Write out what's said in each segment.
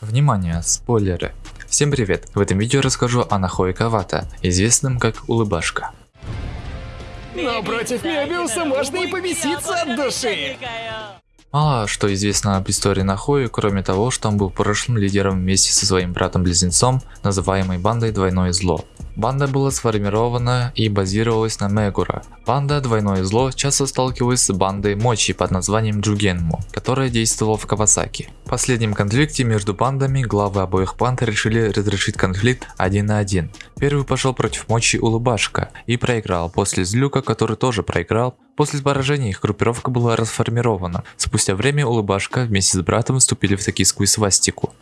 Внимание, спойлеры. Всем привет! В этом видео расскажу о Нахое Кавата, известном как Улыбашка. Но против Мебиуса можно и побеситься от души. Мало что известно об истории Нахои, кроме того, что он был прошлым лидером вместе со своим братом-близнецом, называемой бандой Двойное Зло. Банда была сформирована и базировалась на Мегура. Банда Двойное Зло часто сталкивалась с бандой Мочи под названием Джугенму, которая действовала в Кавасаки. В последнем конфликте между бандами главы обоих банд решили разрешить конфликт один на один. Первый пошел против Мочи Улыбашка и проиграл после Злюка, который тоже проиграл. После поражения их группировка была расформирована. Спустя время Улыбашка вместе с братом вступили в токийскую свастику.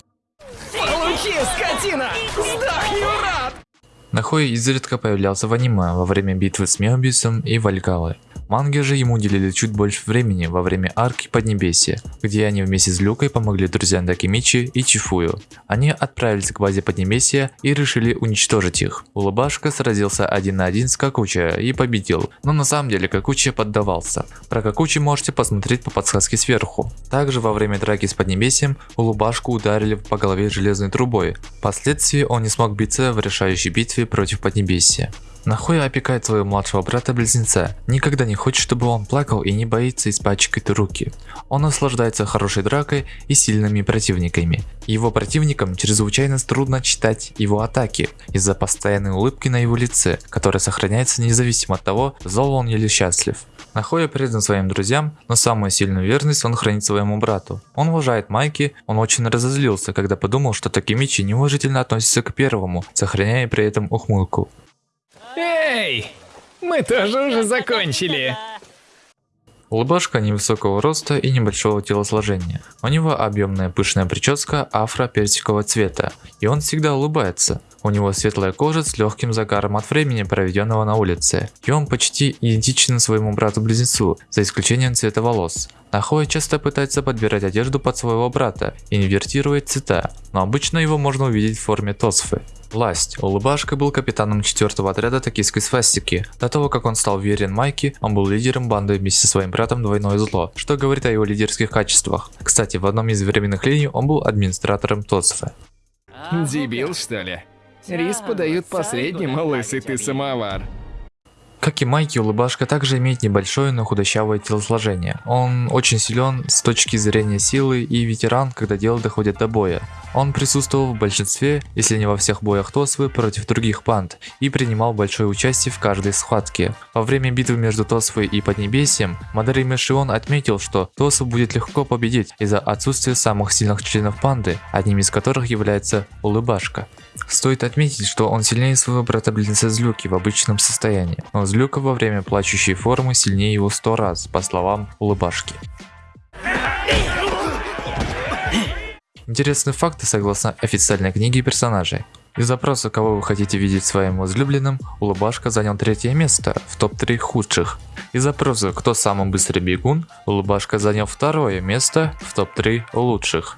Нахой изредка появлялся в аниме во время битвы с Меобисом и Вальгалой. Манги же ему уделили чуть больше времени во время арки Поднебесья, где они вместе с Люкой помогли друзьям Дакимичи и Чифую. Они отправились к базе Поднебесья и решили уничтожить их. Улыбашка сразился один на один с Какуча и победил, но на самом деле Какуча поддавался. Про Какучи можете посмотреть по подсказке сверху. Также во время драки с Поднебесьем Улыбашку ударили по голове железной трубой. Впоследствии он не смог биться в решающей битве против Поднебесья. Нахуй опекает своего младшего брата-близнеца, никогда не хочет, чтобы он плакал и не боится испачкать руки. Он наслаждается хорошей дракой и сильными противниками. Его противникам чрезвычайно трудно читать его атаки из-за постоянной улыбки на его лице, которая сохраняется независимо от того, зол он или счастлив. Нахуя предан своим друзьям, но самую сильную верность он хранит своему брату. Он уважает Майки, он очень разозлился, когда подумал, что Такимичи неуважительно относится к первому, сохраняя при этом ухмылку. Эй! Мы тоже уже закончили. Улыбашка невысокого роста и небольшого телосложения. У него объемная пышная прическа афро-персикового цвета, и он всегда улыбается. У него светлая кожа с легким загаром от времени, проведенного на улице, и он почти идентичен своему брату-близнецу, за исключением цвета волос. Нахуя часто пытается подбирать одежду под своего брата и инвертирует цвета, но обычно его можно увидеть в форме тосфы. Власть. Улыбашка был капитаном 4 отряда токийской свастики. До того, как он стал верен Майки, он был лидером банды вместе со своим братом Двойное Зло, что говорит о его лидерских качествах. Кстати, в одном из временных линий он был администратором Тосфы. Дебил, что ли? Рис подают последним, лысый ты самовар. Как и Майки, Улыбашка также имеет небольшое, но худощавое телосложение. Он очень силен с точки зрения силы и ветеран, когда дело доходит до боя. Он присутствовал в большинстве, если не во всех боях Тосвы против других банд и принимал большое участие в каждой схватке. Во время битвы между Тосвой и Поднебесьем, Мадари Мешион отметил, что Тосу будет легко победить из-за отсутствия самых сильных членов банды, одним из которых является Улыбашка. Стоит отметить, что он сильнее своего брата-близнеца Злюки в обычном состоянии, но Злюка во время плачущей формы сильнее его сто раз, по словам Улыбашки. Интересные факты согласно официальной книге персонажей. Из запроса, кого вы хотите видеть своим возлюбленным, Улыбашка занял третье место в топ-3 худших. Из запроса, кто самый быстрый бегун, Улыбашка занял второе место в топ-3 лучших.